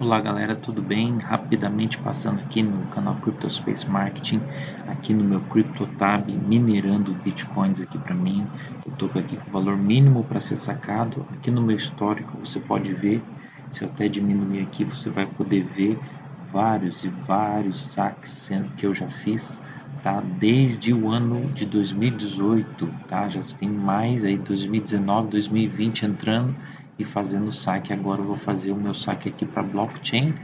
Olá galera, tudo bem? Rapidamente passando aqui no canal CryptoSpace Marketing, aqui no meu CryptoTab, minerando Bitcoins aqui para mim. Eu estou aqui com o valor mínimo para ser sacado. Aqui no meu histórico você pode ver, se eu até diminuir aqui, você vai poder ver vários e vários saques que eu já fiz, tá? Desde o ano de 2018, tá? Já tem mais aí 2019, 2020 entrando e fazendo saque. Agora eu vou fazer o meu saque aqui para blockchain,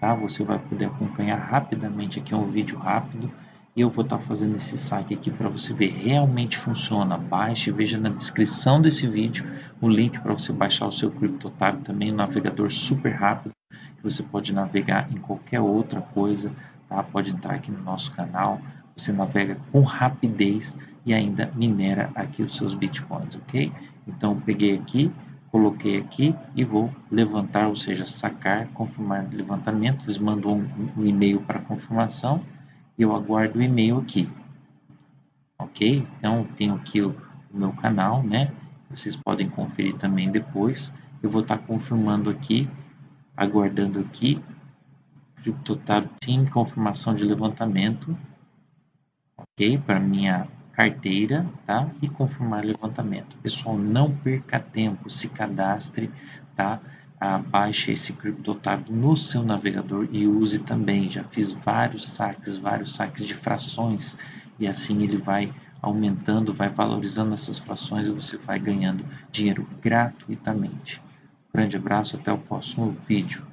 tá? Você vai poder acompanhar rapidamente aqui é um vídeo rápido e eu vou estar tá fazendo esse saque aqui para você ver realmente funciona. Baixe, veja na descrição desse vídeo o link para você baixar o seu CryptoTab também, um navegador super rápido que você pode navegar em qualquer outra coisa, tá? Pode entrar aqui no nosso canal, você navega com rapidez e ainda minera aqui os seus bitcoins, ok? Então peguei aqui, coloquei aqui e vou levantar, ou seja, sacar, confirmar levantamento. Eles mandam um, um e-mail para confirmação e eu aguardo o e-mail aqui. Ok? Então, tenho aqui o, o, meu canal, né? Vocês podem conferir também depois. Eu vou estar tá confirmando aqui, aguardando aqui, CryptoTab Team, confirmação de levantamento. Ok? Para minha carteira, tá? E confirmar levantamento. Pessoal, não perca tempo, se cadastre, tá? Ah, baixe esse CryptoTab no seu navegador e use também. Já fiz vários saques, vários saques de frações e assim ele vai aumentando, vai valorizando essas frações e você vai ganhando dinheiro gratuitamente. Grande abraço, até o próximo vídeo.